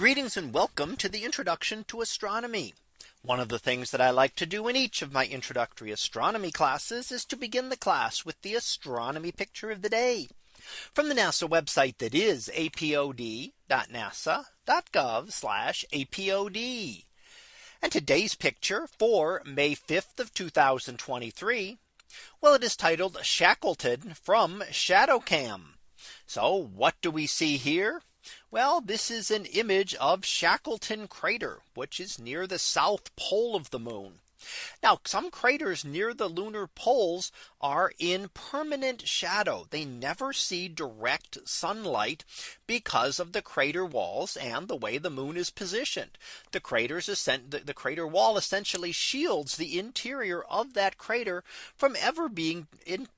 Greetings and welcome to the introduction to astronomy. One of the things that I like to do in each of my introductory astronomy classes is to begin the class with the astronomy picture of the day from the NASA website that is apod.nasa.gov apod. And today's picture for May 5th of 2023. Well, it is titled Shackleton from ShadowCam. So what do we see here? Well, this is an image of Shackleton crater, which is near the south pole of the moon. Now some craters near the lunar poles are in permanent shadow. They never see direct sunlight because of the crater walls and the way the moon is positioned. The craters the, the crater wall essentially shields the interior of that crater from ever being in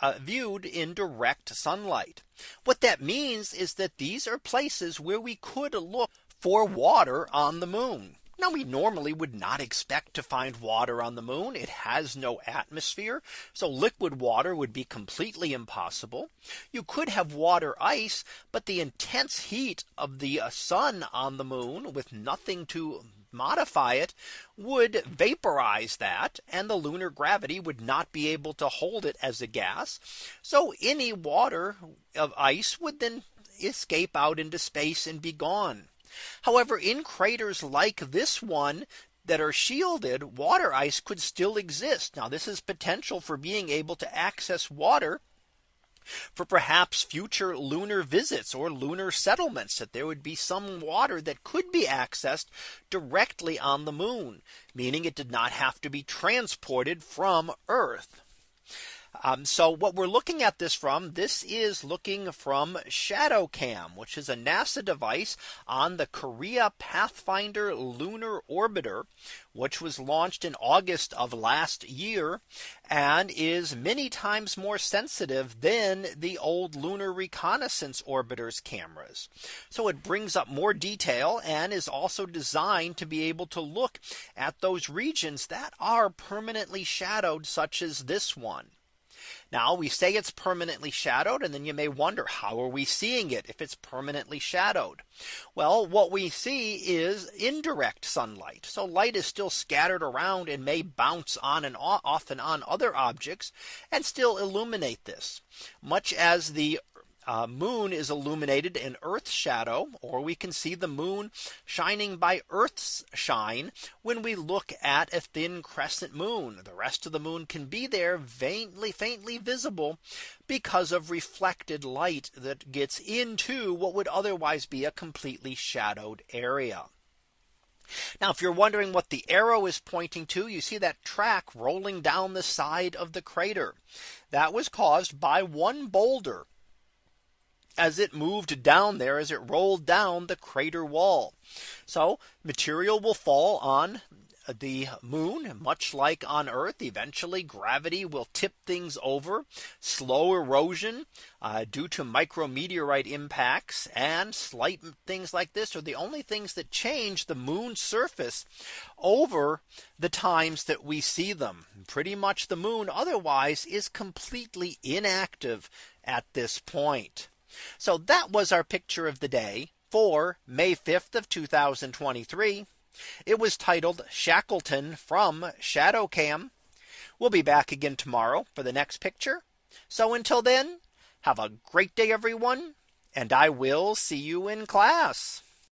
uh, viewed in direct sunlight. What that means is that these are places where we could look for water on the moon. Now we normally would not expect to find water on the moon. It has no atmosphere. So liquid water would be completely impossible. You could have water ice, but the intense heat of the uh, sun on the moon with nothing to modify it would vaporize that and the lunar gravity would not be able to hold it as a gas. So any water of ice would then escape out into space and be gone. However, in craters like this one, that are shielded water ice could still exist. Now this is potential for being able to access water for perhaps future lunar visits or lunar settlements that there would be some water that could be accessed directly on the moon, meaning it did not have to be transported from Earth. Um, so what we're looking at this from this is looking from ShadowCam, which is a NASA device on the Korea Pathfinder lunar orbiter, which was launched in August of last year and is many times more sensitive than the old lunar reconnaissance orbiters cameras. So it brings up more detail and is also designed to be able to look at those regions that are permanently shadowed such as this one. Now we say it's permanently shadowed and then you may wonder how are we seeing it if it's permanently shadowed? Well, what we see is indirect sunlight. So light is still scattered around and may bounce on and off and on other objects and still illuminate this much as the uh, moon is illuminated in Earth's shadow, or we can see the moon shining by Earth's shine when we look at a thin crescent moon. The rest of the moon can be there faintly, faintly visible because of reflected light that gets into what would otherwise be a completely shadowed area. Now if you're wondering what the arrow is pointing to you see that track rolling down the side of the crater that was caused by one boulder as it moved down there as it rolled down the crater wall. So material will fall on the moon much like on Earth eventually gravity will tip things over slow erosion uh, due to micrometeorite impacts and slight things like this are the only things that change the moon's surface over the times that we see them pretty much the moon otherwise is completely inactive at this point. So that was our picture of the day for May 5th of 2023. It was titled Shackleton from ShadowCam. We'll be back again tomorrow for the next picture. So until then, have a great day, everyone, and I will see you in class.